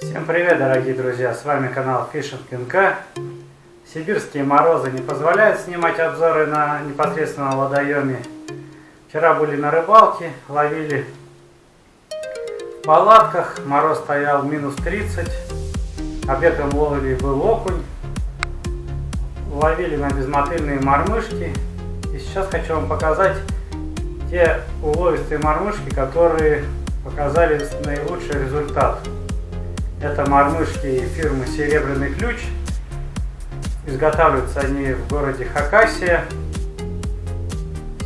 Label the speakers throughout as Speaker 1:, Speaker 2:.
Speaker 1: Всем привет, дорогие друзья! С вами канал Fishing НК. Сибирские морозы не позволяют снимать обзоры на непосредственно водоеме. Вчера были на рыбалке, ловили в палатках, мороз стоял минус 30. Объектом ловли был окунь. Ловили на безмотыльные мормышки. И сейчас хочу вам показать те уловистые мормышки, которые показали наилучший результат. Это мормышки фирмы Серебряный Ключ. Изготавливаются они в городе Хакасия.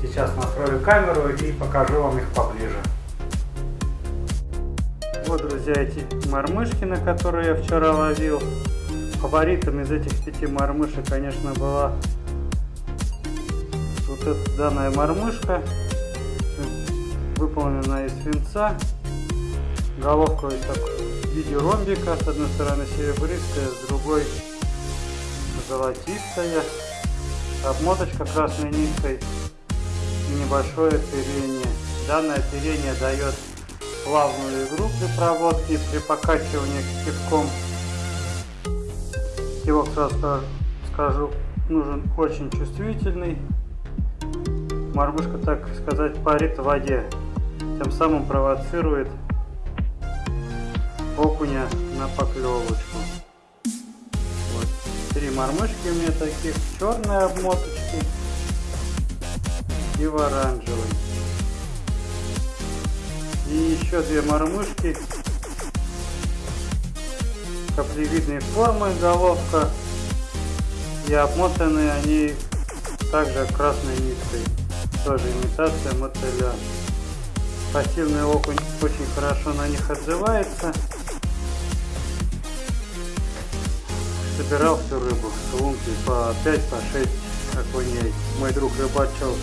Speaker 1: Сейчас настрою камеру и покажу вам их поближе. Вот, друзья, эти мормышки, на которые я вчера ловил. Фаворитом из этих пяти мормышек, конечно, была вот эта данная мормышка. Выполнена из свинца. Головка вот в виде ромбика. С одной стороны серебристая, с другой золотистая. Обмоточка красной ниткой и небольшое оперение. Данное оперение дает плавную игру при проводке, при покачивании кипком. Кивок сразу скажу, нужен очень чувствительный. Мормышка, так сказать, парит в воде, тем самым провоцирует окуня на поклевочку. Вот. Три мормышки у меня таких, черные обмоточки и в оранжевой. И еще две мормышки каплевидной формы головка. И обмотаны они также красной ниткой. Тоже имитация мотыля. Пассивный окунь очень хорошо на них отзывается. Собирал всю рыбу с лунки по 5 по 6 окуней. Мой друг рыбачил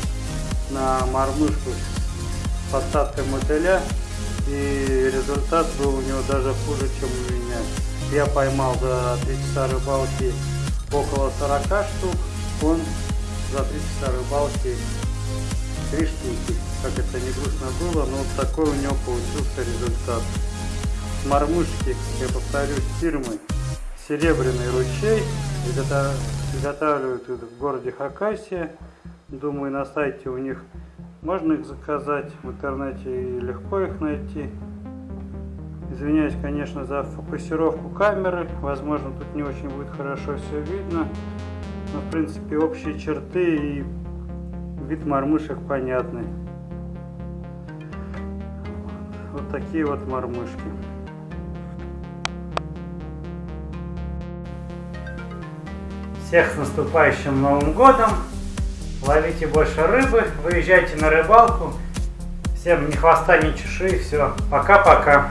Speaker 1: на мормышку с посадкой мотыля. И результат был у него даже хуже чем у меня я поймал за 3 часа рыбалки около 40 штук он за 3 часа рыбалки 3 штуки как это не грустно было но вот такой у него получился результат мормышки я повторюсь фирмы Серебряный ручей. Изготавливают в городе Хакасия. Думаю, на сайте у них можно их заказать. В интернете легко их найти. Извиняюсь, конечно, за фокусировку камеры. Возможно, тут не очень будет хорошо все видно. Но, в принципе, общие черты и вид мормышек понятны. Вот такие вот мормышки. Всех с наступающим Новым Годом! Ловите больше рыбы, выезжайте на рыбалку. Всем ни хвоста, ни чеши. Все, пока-пока.